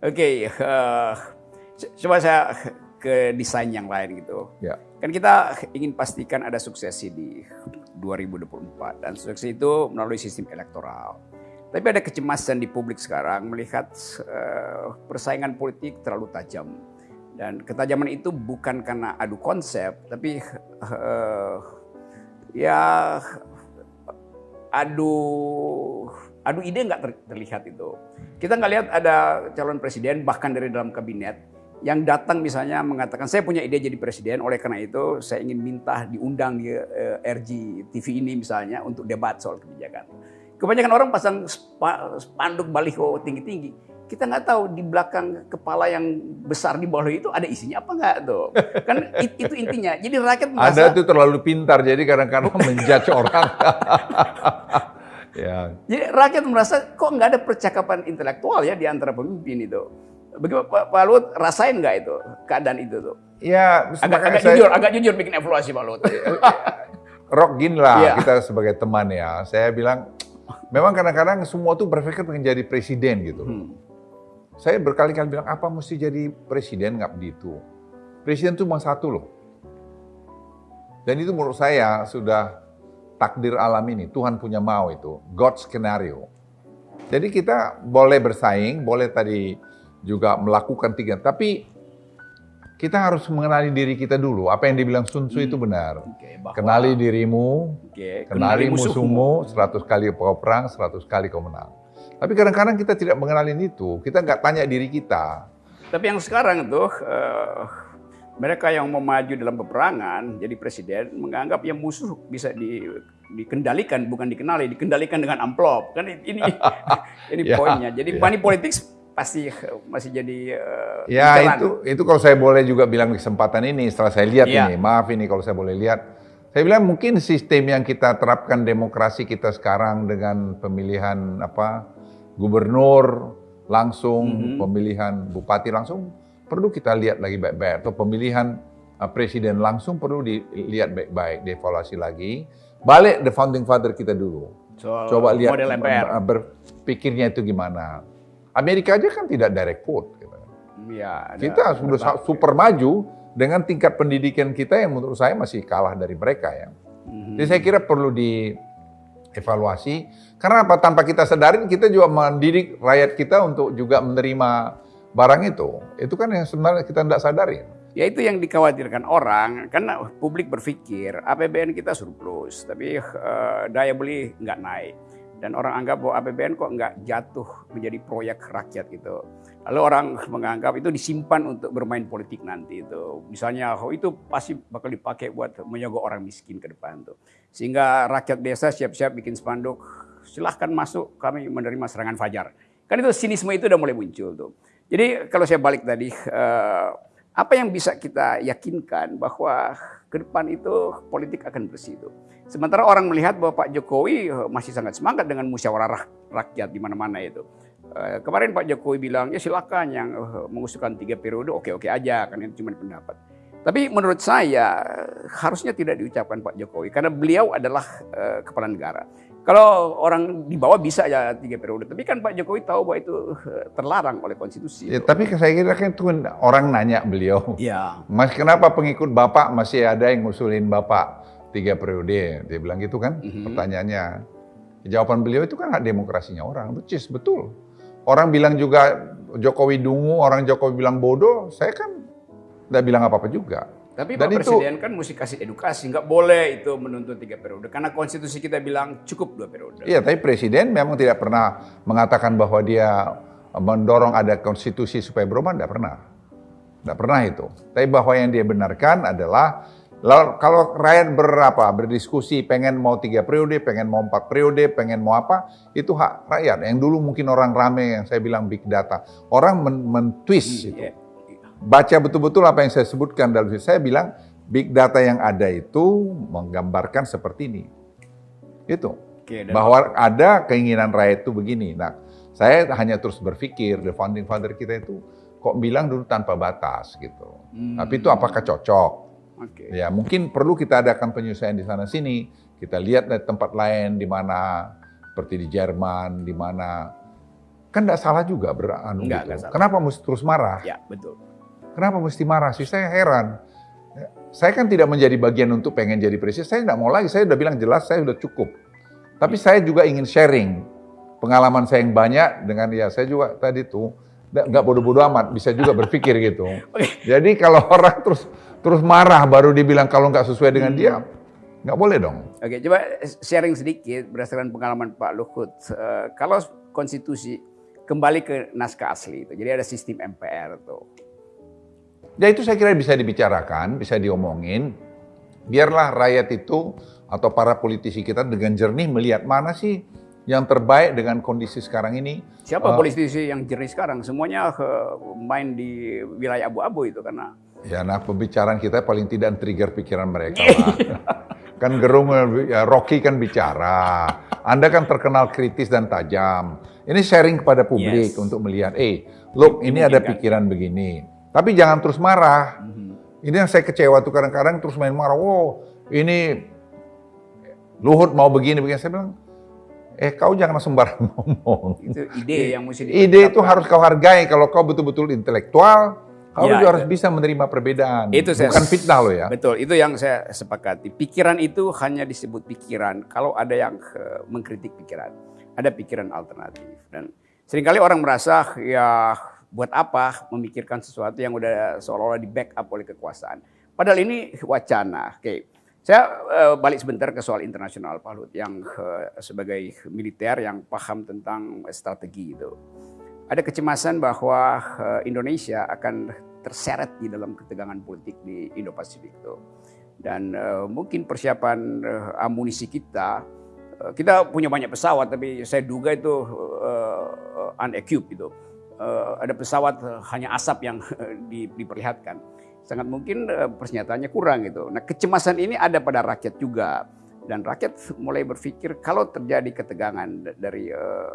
Oke, uh, coba saya ke desain yang lain gitu. Ya. Kan kita ingin pastikan ada suksesi di 2024 dan suksesi itu melalui sistem elektoral. Tapi ada kecemasan di publik sekarang melihat uh, persaingan politik terlalu tajam. Dan ketajaman itu bukan karena adu konsep, tapi uh, ya adu adu ide nggak terlihat itu. Kita nggak lihat ada calon presiden bahkan dari dalam kabinet yang datang misalnya mengatakan saya punya ide jadi presiden oleh karena itu saya ingin minta diundang di uh, eh, RG TV ini misalnya untuk debat soal kebijakan. Kebanyakan orang pasang spanduk baliho tinggi-tinggi. Kita nggak tahu di belakang kepala yang besar di bawah itu ada isinya apa nggak tuh. Kan itu intinya. Jadi rakyat merasa... Ada itu terlalu pintar jadi kadang-kadang menjudge orang. Ya. Jadi rakyat merasa kok nggak ada percakapan intelektual ya di antara pemimpin itu. Bagaimana Pak, Pak Luhut rasain nggak itu keadaan itu tuh? Ya, agak, agak saya, jujur, agak jujur bikin evaluasi Pak Luhut. Rock gin lah ya. kita sebagai teman ya. Saya bilang memang kadang-kadang semua tuh berpikir pengen jadi presiden gitu. Hmm. Saya berkali-kali bilang apa mesti jadi presiden nggak begitu. Presiden tuh cuma satu loh. Dan itu menurut saya sudah takdir alam ini, Tuhan punya mau itu, God skenario. Jadi kita boleh bersaing, boleh tadi juga melakukan tiga, tapi kita harus mengenali diri kita dulu. Apa yang dibilang Sun Tzu hmm. itu benar. Okay, bahwa, kenali dirimu, okay, kenali, kenali musuhmu, seratus kali kau perang, seratus kali kau menang. Tapi kadang-kadang kita tidak mengenali itu, kita nggak tanya diri kita. Tapi yang sekarang tuh, uh, mereka yang mau maju dalam peperangan jadi presiden menganggap yang musuh bisa di, dikendalikan bukan dikenali dikendalikan dengan amplop kan ini ini ya, poinnya jadi ya. money politics pasti masih jadi uh, ya jalan. itu itu kalau saya boleh juga bilang kesempatan ini setelah saya lihat ya. ini maaf ini kalau saya boleh lihat saya bilang mungkin sistem yang kita terapkan demokrasi kita sekarang dengan pemilihan apa gubernur langsung mm -hmm. pemilihan bupati langsung perlu kita lihat lagi baik-baik atau pemilihan uh, presiden langsung perlu dilihat baik-baik, dievaluasi lagi. Balik the founding father kita dulu. Soal Coba lihat model MPR. Berpikirnya itu gimana. Amerika aja kan tidak direct vote. Gitu. Ya, kita sudah super maju dengan tingkat pendidikan kita yang menurut saya masih kalah dari mereka ya. Mm-hmm. Jadi saya kira perlu dievaluasi. Karena apa? Tanpa kita sadarin kita juga mendidik rakyat kita untuk juga menerima barang itu, itu kan yang sebenarnya kita tidak sadari. Ya itu yang dikhawatirkan orang, karena publik berpikir APBN kita surplus, tapi uh, daya beli nggak naik. Dan orang anggap bahwa APBN kok nggak jatuh menjadi proyek rakyat gitu. Lalu orang menganggap itu disimpan untuk bermain politik nanti itu. Misalnya oh itu pasti bakal dipakai buat menyogok orang miskin ke depan tuh. Sehingga rakyat desa siap-siap bikin spanduk, silahkan masuk kami menerima serangan fajar. Kan itu sinisme itu udah mulai muncul tuh. Jadi kalau saya balik tadi, uh, apa yang bisa kita yakinkan bahwa ke depan itu politik akan bersih itu. Sementara orang melihat bahwa Pak Jokowi eh, masih sangat semangat dengan musyawarah rakyat di mana-mana itu. Uh, kemarin Pak Jokowi bilang ya silakan yang mengusulkan tiga periode oke-oke aja kan itu cuma pendapat. Tapi menurut saya harusnya tidak diucapkan Pak Jokowi karena beliau adalah uh, kepala negara. Kalau orang di bawah bisa ya tiga periode, tapi kan Pak Jokowi tahu bahwa itu eh, terlarang oleh konstitusi. Ya, tapi saya kira kan itu kan orang nanya beliau. Ya. Mas kenapa pengikut Bapak masih ada yang ngusulin Bapak tiga periode? Dia bilang gitu kan, mm -hmm. pertanyaannya. Jawaban beliau itu kan hak demokrasinya orang, betul betul. Orang bilang juga Jokowi dungu, orang Jokowi bilang bodoh, saya kan tidak bilang apa-apa juga. Tapi Dan Pak itu, Presiden kan mesti kasih edukasi, nggak boleh itu menuntut tiga periode. Karena konstitusi kita bilang cukup dua periode. Iya, tapi Presiden memang tidak pernah mengatakan bahwa dia mendorong ada konstitusi supaya berubah, tidak pernah. Tidak pernah itu. Tapi bahwa yang dia benarkan adalah kalau rakyat berapa berdiskusi pengen mau tiga periode, pengen mau empat periode, pengen mau apa, itu hak rakyat. Yang dulu mungkin orang rame yang saya bilang big data, orang men-twist men itu. Baca betul-betul apa yang saya sebutkan dalam saya bilang big data yang ada itu menggambarkan seperti ini. Itu. Oke, bahwa ada keinginan rakyat itu begini. Nah, saya hanya terus berpikir the founding father kita itu kok bilang dulu tanpa batas gitu. Hmm. Tapi itu apakah cocok? Okay. Ya, mungkin perlu kita adakan penyesuaian di sana sini. Kita lihat di tempat lain di mana seperti di Jerman, di mana kan tidak salah juga beranu Enggak, gitu. salah. Kenapa mesti terus marah? Ya, betul. Kenapa mesti marah sih? Saya heran. Saya kan tidak menjadi bagian untuk pengen jadi presiden. Saya tidak mau lagi. Saya sudah bilang jelas, saya sudah cukup. Tapi saya juga ingin sharing pengalaman saya yang banyak dengan ya saya juga tadi tuh nggak bodoh-bodoh amat, bisa juga berpikir gitu. Jadi kalau orang terus terus marah baru dibilang kalau nggak sesuai dengan dia, nggak boleh dong. Oke, coba sharing sedikit berdasarkan pengalaman Pak Luhut. Eh, kalau konstitusi kembali ke naskah asli itu, jadi ada sistem MPR tuh. Ya itu saya kira bisa dibicarakan, bisa diomongin. Biarlah rakyat itu atau para politisi kita dengan jernih melihat mana sih yang terbaik dengan kondisi sekarang ini. Siapa Eh, politisi yang jernih sekarang? Semuanya eh, main di wilayah abu-abu itu karena Ya, nah pembicaraan kita paling tidak trigger pikiran mereka lah. kan gerung, ya, Rocky kan bicara. Anda kan terkenal kritis dan tajam. Ini sharing kepada publik Yes. untuk melihat, eh, look ini ada Dimungkinkan. pikiran begini. Tapi jangan terus marah. Mhm. Ini yang saya kecewa tuh kadang-kadang terus main marah. Wow, ini Luhut mau begini, begini. Saya bilang, eh kau jangan sembarang ngomong. itu ide yang mesti Ide itu harus kau hargai. Kalau kau betul-betul intelektual, kau Ya, juga itu. harus bisa menerima perbedaan. Itu saya- Bukan fitnah loh ya. Betul, itu yang saya sepakati. Pikiran itu hanya disebut pikiran kalau ada yang mengkritik pikiran. Ada pikiran alternatif. Dan sering kali orang merasa ya buat apa memikirkan sesuatu yang udah seolah-olah di backup oleh kekuasaan. Padahal ini wacana. Oke, saya eh, balik sebentar ke soal internasional Pak Lut yang eh, sebagai militer yang paham tentang strategi itu. Ada kecemasan bahwa eh, Indonesia akan terseret di dalam ketegangan politik di Indo-Pasifik itu. Dan eh, mungkin persiapan eh, amunisi kita, kita punya banyak pesawat, tapi saya duga itu uh, unequipped itu. Eh, ada pesawat eh, hanya asap yang di- diperlihatkan. Sangat mungkin eh, persenjataannya kurang gitu. Nah kecemasan ini ada pada rakyat juga. Dan rakyat mulai berpikir kalau terjadi ketegangan da- dari eh,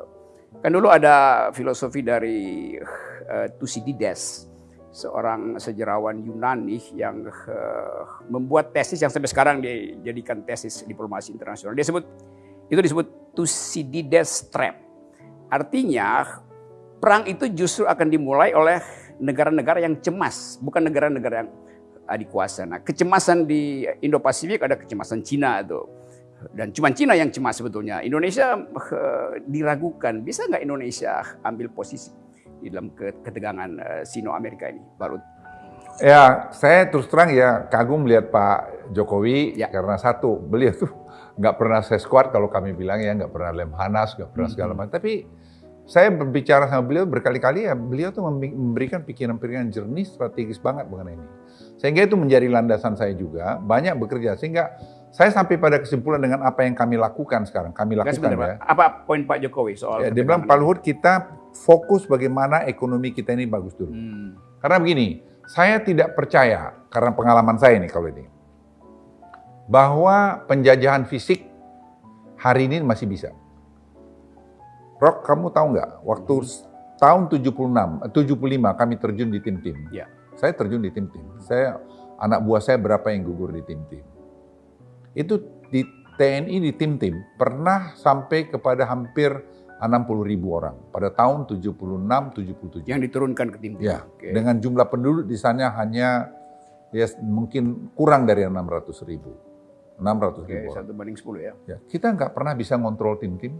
kan dulu ada filosofi dari eh, Thucydides, seorang sejarawan Yunani yang eh, membuat tesis yang sampai sekarang dijadikan tesis diplomasi internasional. Dia sebut itu disebut Thucydides trap. Artinya perang itu justru akan dimulai oleh negara-negara yang cemas, bukan negara-negara yang adik kuasa. Nah, kecemasan di Indo-Pasifik ada kecemasan Cina itu. Dan cuma Cina yang cemas sebetulnya. Indonesia eh, diragukan, bisa nggak Indonesia ambil posisi di dalam ke- ketegangan eh, Sino-Amerika ini, Baru Ya, saya terus terang ya kagum lihat Pak Jokowi Ya. karena satu, beliau tuh nggak pernah saya squad kalau kami bilang ya, nggak pernah lemhanas, nggak pernah segala macam. Tapi saya berbicara sama beliau berkali-kali ya, beliau tuh memberikan pikiran-pikiran jernih strategis banget mengenai ini. Sehingga itu menjadi landasan saya juga, banyak bekerja. Sehingga saya sampai pada kesimpulan dengan apa yang kami lakukan sekarang. Kami lakukan ya. Apa poin Pak Jokowi soal ya dia bilang, Pak Luhut kita fokus bagaimana ekonomi kita ini bagus dulu. Hmm. Karena begini, saya tidak percaya karena pengalaman saya nih kalau ini bahwa penjajahan fisik hari ini masih bisa. Rock, kamu tahu nggak waktu s- tahun 76, eh, 75 kami terjun di tim-tim. Ya. Saya terjun di tim-tim. Saya anak buah saya berapa yang gugur di tim-tim. Itu di TNI di tim-tim pernah sampai kepada hampir 60 ribu orang pada tahun 76 77. Yang diturunkan ke tim. Ya, Oke. dengan jumlah penduduk di sana hanya ya mungkin kurang dari 600 ribu. 600 Oke, ribu satu banding 10 ya. Ya, kita nggak pernah bisa ngontrol tim-tim.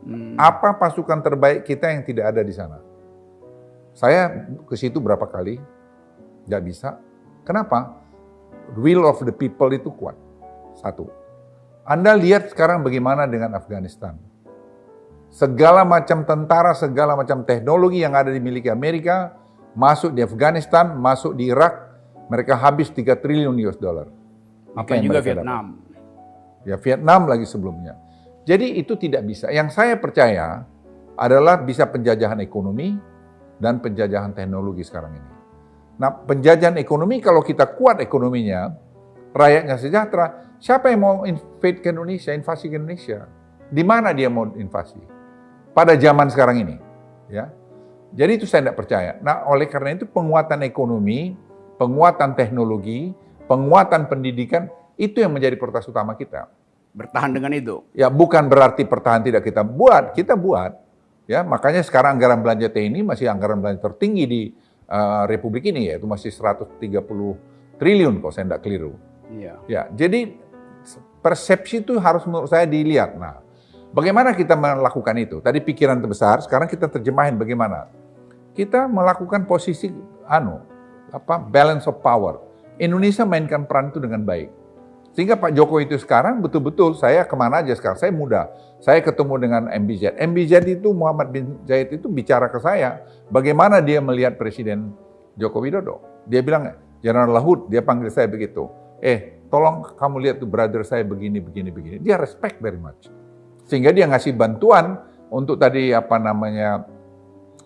Hmm. Apa pasukan terbaik kita yang tidak ada di sana? Saya ke situ berapa kali, nggak bisa. Kenapa? Will of the people itu kuat. Satu. Anda lihat sekarang bagaimana dengan Afghanistan. Segala macam tentara, segala macam teknologi yang ada dimiliki Amerika, masuk di Afghanistan, masuk di Irak, mereka habis 3 triliun US dollar. Apa Demikian juga mereka dapat? Vietnam. Ya Vietnam lagi sebelumnya. Jadi itu tidak bisa. Yang saya percaya adalah bisa penjajahan ekonomi dan penjajahan teknologi sekarang ini. Nah penjajahan ekonomi kalau kita kuat ekonominya, rakyatnya sejahtera, siapa yang mau invade ke Indonesia, invasi ke Indonesia? Di mana dia mau invasi? Pada zaman sekarang ini. ya. Jadi itu saya tidak percaya. Nah oleh karena itu penguatan ekonomi, penguatan teknologi, penguatan pendidikan, itu yang menjadi prioritas utama kita. Bertahan dengan itu. Ya bukan berarti pertahanan tidak kita buat, kita buat. Ya, makanya sekarang anggaran belanja TNI masih anggaran belanja tertinggi di uh, Republik ini yaitu masih 130 triliun kalau saya tidak keliru. Iya. Ya, jadi persepsi itu harus menurut saya dilihat. Nah, bagaimana kita melakukan itu? Tadi pikiran terbesar, sekarang kita terjemahin bagaimana? Kita melakukan posisi anu apa balance of power. Indonesia mainkan peran itu dengan baik. Sehingga Pak Jokowi itu sekarang betul-betul saya ke mana aja sekarang, saya muda. Saya ketemu dengan MBZ. MBZ itu Muhammad bin Zaid itu bicara ke saya, bagaimana dia melihat Presiden Joko Widodo. Dia bilang, General Lahud, dia panggil saya begitu. Eh, tolong kamu lihat tuh brother saya begini, begini, begini. Dia respect very much. Sehingga dia ngasih bantuan untuk tadi apa namanya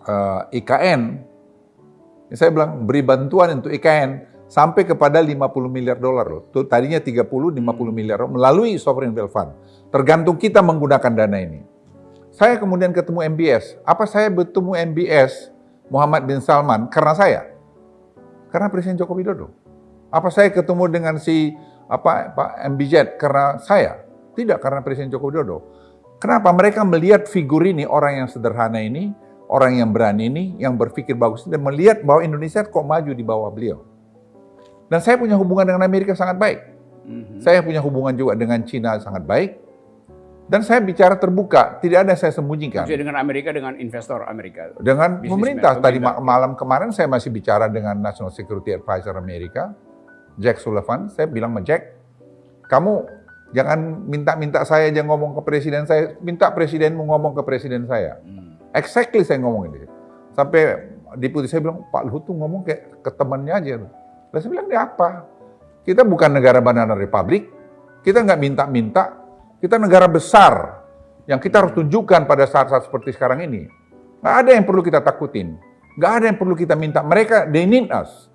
uh, eh, IKN. Saya bilang beri bantuan untuk IKN sampai kepada 50 miliar dolar loh. Tuh, tadinya 30, 50 miliar melalui sovereign wealth fund. Tergantung kita menggunakan dana ini. Saya kemudian ketemu MBS. Apa saya bertemu MBS Muhammad bin Salman karena saya? Karena Presiden Joko Widodo. Apa saya ketemu dengan si apa Pak MBZ karena saya? Tidak karena Presiden Joko Widodo. Kenapa mereka melihat figur ini orang yang sederhana ini, orang yang berani ini, yang berpikir bagus dan melihat bahwa Indonesia kok maju di bawah beliau. Dan saya punya hubungan dengan Amerika sangat baik. Mm-hmm. Saya punya hubungan juga dengan Cina sangat baik. Dan saya bicara terbuka, tidak ada saya sembunyikan. Maksudnya dengan Amerika, dengan investor Amerika? Dengan pemerintah. Tadi malam kemarin saya masih bicara dengan National Security Advisor Amerika, Jack Sullivan. Saya bilang sama Jack, kamu jangan minta-minta saya aja ngomong ke presiden saya, minta presidenmu ngomong ke presiden saya. Hmm. Exactly saya ngomong ini. Sampai deputi saya bilang, Pak Luhut tuh ngomong kayak ke temannya aja. Lalu saya bilang, ini apa? Kita bukan negara banana republik, kita nggak minta-minta, kita negara besar yang kita harus tunjukkan pada saat-saat seperti sekarang ini. Nggak ada yang perlu kita takutin, nggak ada yang perlu kita minta. Mereka, they need us.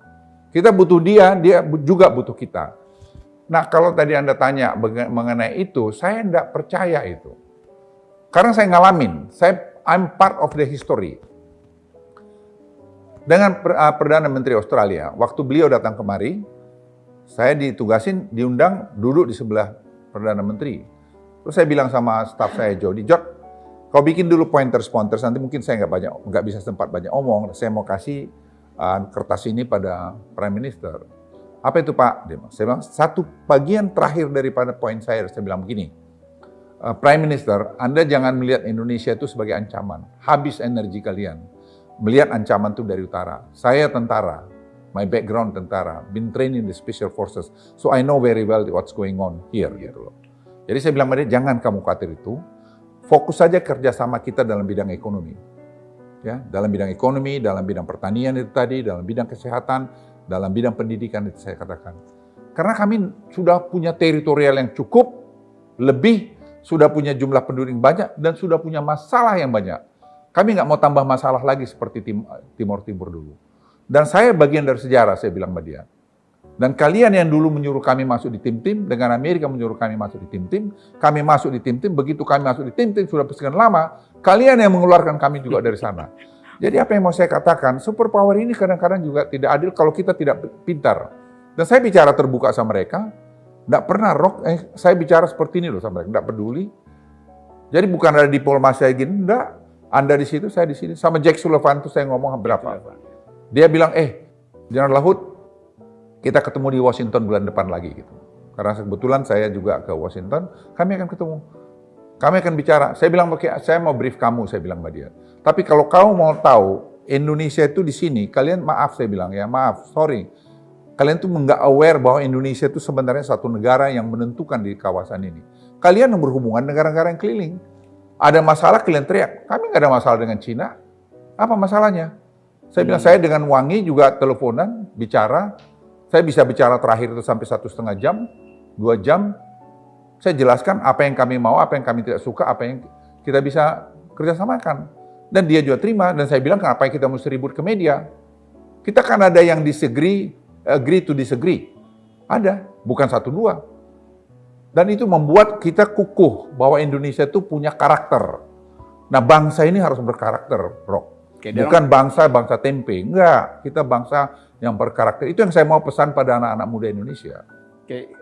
Kita butuh dia, dia juga butuh kita. Nah kalau tadi Anda tanya mengenai itu, saya tidak percaya itu. Karena saya ngalamin, saya I'm part of the history dengan uh, Perdana Menteri Australia. Waktu beliau datang kemari, saya ditugasin, diundang duduk di sebelah Perdana Menteri. Terus saya bilang sama staff saya, Jody, Jod, kau bikin dulu pointers pointers nanti mungkin saya nggak banyak nggak bisa sempat banyak omong. Saya mau kasih uh, kertas ini pada Prime Minister. Apa itu Pak? Dia saya bilang satu bagian terakhir daripada poin saya. Saya bilang begini, uh, Prime Minister, Anda jangan melihat Indonesia itu sebagai ancaman. Habis energi kalian melihat ancaman itu dari utara. Saya tentara, my background tentara, been trained in the special forces, so I know very well what's going on here gitu loh. Jadi saya bilang dia jangan kamu khawatir itu, fokus saja kerjasama kita dalam bidang ekonomi. Ya, dalam bidang ekonomi, dalam bidang pertanian itu tadi, dalam bidang kesehatan, dalam bidang pendidikan itu saya katakan. Karena kami sudah punya teritorial yang cukup, lebih, sudah punya jumlah penduduk yang banyak, dan sudah punya masalah yang banyak. Kami nggak mau tambah masalah lagi seperti tim, Timur Timur dulu. Dan saya bagian dari sejarah, saya bilang sama dia. Dan kalian yang dulu menyuruh kami masuk di tim-tim, dengan Amerika menyuruh kami masuk di tim-tim, kami masuk di tim-tim, begitu kami masuk di tim-tim, sudah sekian lama, kalian yang mengeluarkan kami juga dari sana. Jadi apa yang mau saya katakan, super power ini kadang-kadang juga tidak adil kalau kita tidak pintar. Dan saya bicara terbuka sama mereka, tidak pernah rock, eh, saya bicara seperti ini loh sama mereka, tidak peduli. Jadi bukan ada diplomasi lagi, enggak. Anda di situ, saya di sini. Sama Jack Sullivan itu saya ngomong berapa. Dia bilang, eh, General Lahut, kita ketemu di Washington bulan depan lagi gitu. Karena kebetulan saya juga ke Washington, kami akan ketemu. Kami akan bicara. Saya bilang, saya mau brief kamu, saya bilang sama dia. Tapi kalau kamu mau tahu, Indonesia itu di sini, kalian maaf saya bilang ya, maaf, sorry. Kalian tuh nggak aware bahwa Indonesia itu sebenarnya satu negara yang menentukan di kawasan ini. Kalian yang berhubungan negara-negara yang keliling. Ada masalah kalian teriak. Kami nggak ada masalah dengan Cina. Apa masalahnya? Saya bilang, hmm. saya dengan Wangi juga teleponan, bicara. Saya bisa bicara terakhir itu sampai satu setengah jam, dua jam. Saya jelaskan apa yang kami mau, apa yang kami tidak suka, apa yang kita bisa kerjasamakan. Dan dia juga terima, dan saya bilang, kenapa kita mesti ribut ke media? Kita kan ada yang disagree, agree to disagree. Ada, bukan satu dua. Dan itu membuat kita kukuh bahwa Indonesia itu punya karakter. Nah bangsa ini harus berkarakter, bro. Oke, Bukan bangsa bangsa tempe, enggak. Kita bangsa yang berkarakter. Itu yang saya mau pesan pada anak-anak muda Indonesia. Oke,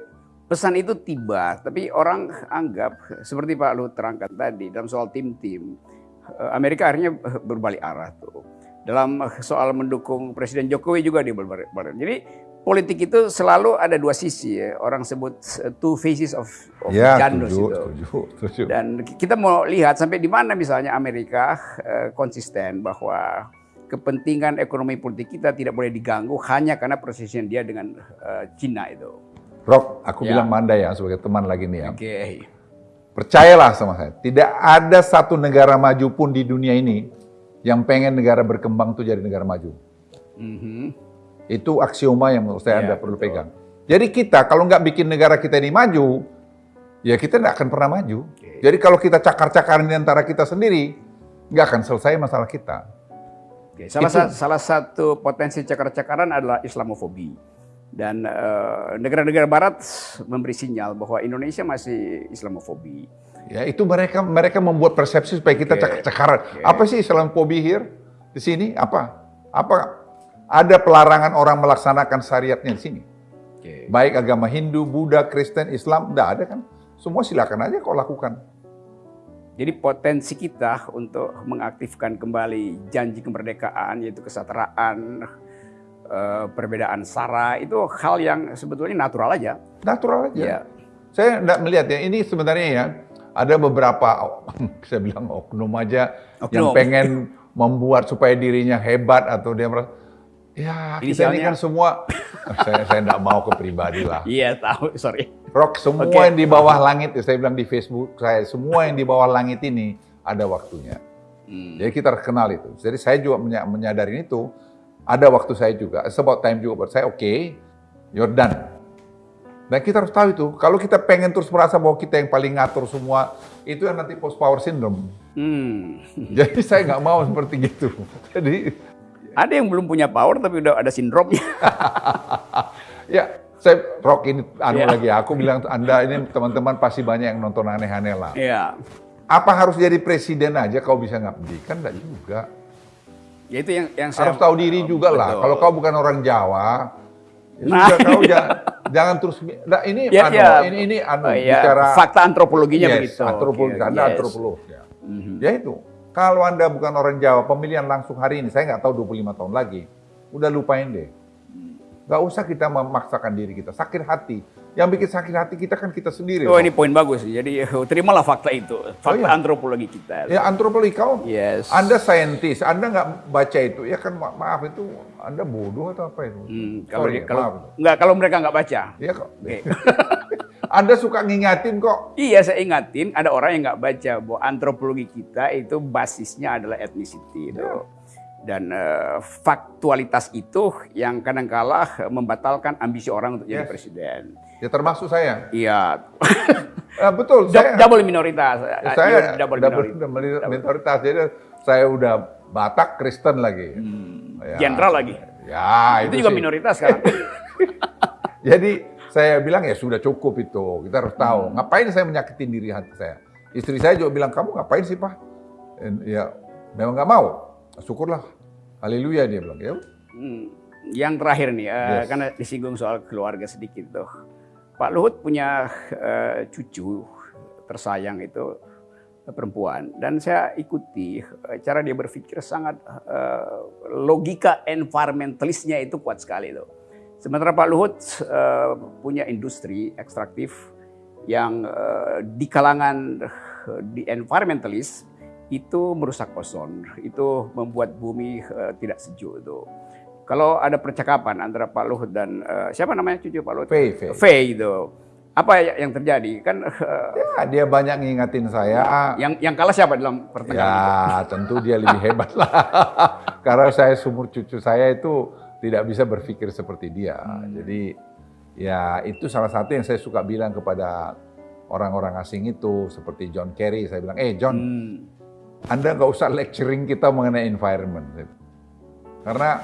pesan itu tiba, tapi orang anggap seperti Pak Luhut terangkan tadi dalam soal tim-tim eh, Amerika akhirnya berbalik arah tuh. Dalam soal mendukung Presiden Jokowi juga dia berbalik arah. Jadi politik itu selalu ada dua sisi ya. Orang sebut two faces of, of ya, Janus tujuh, itu. Tujuh, tujuh. Dan kita mau lihat sampai di mana misalnya Amerika uh, konsisten bahwa kepentingan ekonomi politik kita tidak boleh diganggu hanya karena persisian dia dengan uh, Cina itu. Rock, aku ya. bilang Manda ya sebagai teman lagi nih ya. Oke. Okay. Percayalah sama saya, tidak ada satu negara maju pun di dunia ini yang pengen negara berkembang tuh jadi negara maju. Mm -hmm. Itu aksioma yang menurut saya ya, Anda perlu betul. pegang. Jadi kita kalau nggak bikin negara kita ini maju, ya kita nggak akan pernah maju. Okay. Jadi kalau kita cakar-cakaran di antara kita sendiri, nggak akan selesai masalah kita. Okay. Salah, sa salah satu potensi cakar-cakaran adalah Islamofobi. Dan eh, negara-negara uh, Barat memberi sinyal bahwa Indonesia masih Islamofobi. Ya itu mereka mereka membuat persepsi supaya kita okay. cakar-cakaran. Okay. Apa sih Islamofobi here di sini? Apa? Apa ada pelarangan orang melaksanakan syariatnya di sini. Okay. Baik agama Hindu, Buddha, Kristen, Islam, tidak ada kan. Semua silakan aja kau lakukan. Jadi potensi kita untuk mengaktifkan kembali janji kemerdekaan yaitu kesetaraan, eh, perbedaan sara itu hal yang sebetulnya natural aja. Natural aja. Ya. Saya tidak melihat ya ini sebenarnya ya ada beberapa saya bilang oknum aja oknum. yang pengen membuat supaya dirinya hebat atau dia merasa Ya, kita ini kan semua, saya saya tidak mau ke pribadi lah. Iya tahu, sorry. Rock semua okay. yang di bawah langit, saya bilang di Facebook saya, semua yang di bawah langit ini ada waktunya. Hmm. Jadi kita kenal itu. Jadi saya juga menyadari itu, ada waktu saya juga, sebab time juga buat saya, oke, okay, you're done. Dan kita harus tahu itu, kalau kita pengen terus merasa bahwa kita yang paling ngatur semua, itu yang nanti post power syndrome. Hmm. Jadi saya nggak mau seperti gitu. Jadi ada yang belum punya power tapi udah ada sindromnya. ya, saya rock ini anu yeah. lagi. Aku bilang Anda ini teman-teman pasti banyak yang nonton aneh-aneh lah. Iya. Yeah. Apa harus jadi presiden aja kau bisa ngabdi? Kan enggak juga. Ya itu yang yang saya harus tahu diri juga lah. Kalau kau bukan orang Jawa, ya nah, juga kau jangan, jangan terus nah, ini ya, anu, ya. ini ini anu oh, ya. bicara fakta antropologinya yes, begitu. Antropologi, okay, Anda yes. antropolog ya. Mm -hmm. Ya itu. Kalau Anda bukan orang Jawa, pemilihan langsung hari ini, saya nggak tahu 25 tahun lagi, udah lupain deh. Nggak usah kita memaksakan diri kita, sakit hati. Yang bikin sakit hati kita kan kita sendiri. Oh ini poin bagus, jadi terimalah fakta itu, fakta oh, iya. antropologi kita. Ya antropologi kau, yes. Anda saintis, Anda nggak baca itu, ya kan ma maaf itu Anda bodoh atau apa itu? Hmm, kalau, Sorry, kalau, maaf. Nggak, kalau mereka nggak baca. Iya kok. Okay. Anda suka ngingatin kok. Iya, saya ingatin ada orang yang nggak baca bahwa antropologi kita itu basisnya adalah ethnicity itu. Ya. Dan uh, faktualitas itu yang kadang-kala membatalkan ambisi orang untuk yes. jadi presiden. Ya termasuk saya. Iya. uh, betul. saya, double minoritas. Saya double, double minoritas. minoritas. Jadi saya udah Batak Kristen lagi. Hmm. Ya. lagi. Ya, itu, itu juga sih. minoritas kan. Jadi saya bilang ya sudah cukup itu. Kita harus tahu. Hmm. Ngapain saya menyakitin diri hati saya? Istri saya juga bilang, kamu ngapain sih Pak? Ya memang nggak mau. Syukurlah. Haleluya dia bilang. Ya. Hmm. Yang terakhir nih, uh, yes. karena disinggung soal keluarga sedikit tuh. Pak Luhut punya uh, cucu tersayang itu perempuan dan saya ikuti cara dia berpikir sangat uh, logika environmentalisnya itu kuat sekali tuh Sementara Pak Luhut uh, punya industri ekstraktif yang uh, di kalangan uh, di environmentalist itu merusak ozon, itu membuat bumi uh, tidak sejuk itu. Kalau ada percakapan antara Pak Luhut dan uh, siapa namanya cucu Pak Luhut? Fei, Fei. Fei itu. Apa yang terjadi? Kan uh, ya, dia banyak ngingetin saya. Yang yang kalah siapa dalam pertandingan ya, itu? tentu dia lebih hebat lah. Karena saya sumur cucu saya itu tidak bisa berpikir seperti dia. Hmm. Jadi ya itu salah satu yang saya suka bilang kepada orang-orang asing itu seperti John Kerry. Saya bilang, eh John, hmm. Anda nggak usah lecturing kita mengenai environment. Karena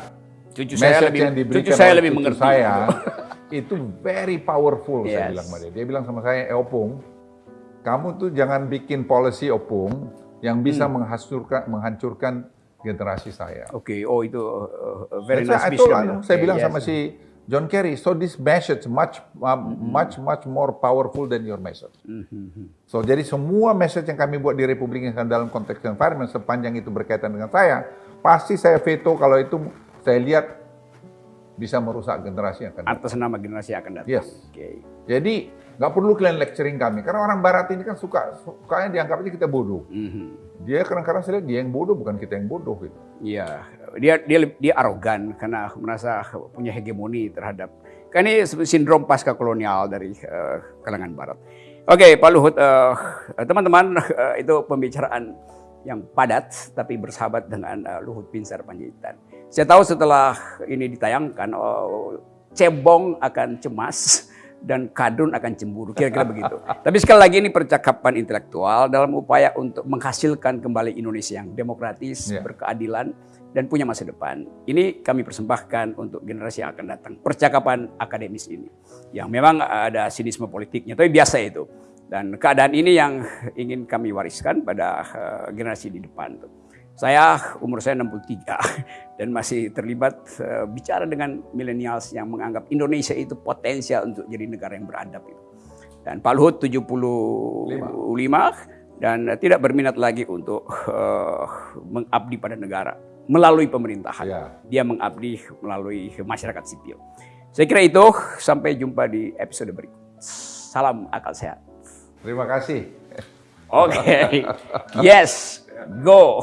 cucu saya lebih, yang diberikan cucu saya lebih mengerti. Saya itu very powerful. Yes. Saya bilang sama dia. Dia bilang sama saya, eh Opung, kamu tuh jangan bikin policy Opung yang bisa hmm. menghancurkan menghancurkan generasi saya. Oke, okay. oh itu uh, very nice vision. Anu, saya bilang yes. sama si John Kerry. So this message much uh, much much more powerful than your message. So jadi semua message yang kami buat di Republik Indonesia dalam konteks environment sepanjang itu berkaitan dengan saya, pasti saya veto kalau itu saya lihat bisa merusak generasi yang akan datang. Atas nama generasi yang akan datang. Yes. Oke. Jadi nggak perlu kalian lecturing kami karena orang Barat ini kan suka sukanya dianggap aja kita bodoh. Mhm. Dia kadang-kadang saya lihat dia yang bodoh bukan kita yang bodoh gitu. Iya, dia dia dia arogan karena merasa punya hegemoni terhadap. Kan ini sindrom pasca kolonial dari eh, kalangan Barat. Oke, Pak Luhut, eh, teman-teman eh, itu pembicaraan yang padat tapi bersahabat dengan eh, Luhut Binsar Panjaitan. Saya tahu setelah ini ditayangkan, oh, cebong akan cemas dan kadrun akan cemburu, kira-kira begitu. Tapi sekali lagi ini percakapan intelektual dalam upaya untuk menghasilkan kembali Indonesia yang demokratis, Ya. berkeadilan, dan punya masa depan. Ini kami persembahkan untuk generasi yang akan datang. Percakapan akademis ini. Yang memang ada sinisme politiknya, tapi biasa itu. Dan keadaan ini yang ingin kami wariskan pada eh, generasi di depan. tuh. Saya umur saya 63 dan masih terlibat eh, bicara dengan millennials yang menganggap Indonesia itu potensial untuk jadi negara yang beradab itu. Dan Pak Luhut 75 dan eh, tidak berminat lagi untuk eh, mengabdi pada negara melalui pemerintahan. Ya. Dia mengabdi melalui masyarakat sipil. Saya kira itu sampai jumpa di episode berikut. Salam akal sehat. Terima kasih. Oke. Yes. Go.